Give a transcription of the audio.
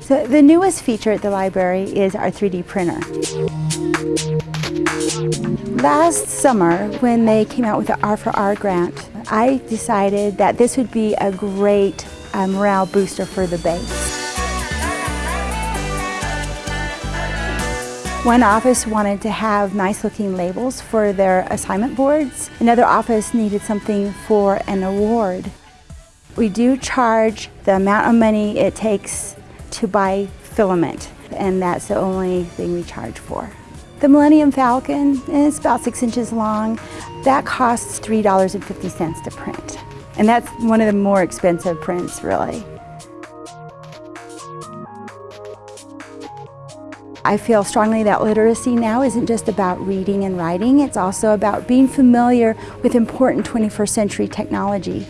So the newest feature at the library is our 3D printer. Last summer, when they came out with the R4R grant, I decided that this would be a great uh, morale booster for the base. One office wanted to have nice looking labels for their assignment boards. Another office needed something for an award. We do charge the amount of money it takes to buy filament, and that's the only thing we charge for. The Millennium Falcon is about six inches long. That costs $3.50 to print. And that's one of the more expensive prints, really. I feel strongly that literacy now isn't just about reading and writing, it's also about being familiar with important 21st century technology.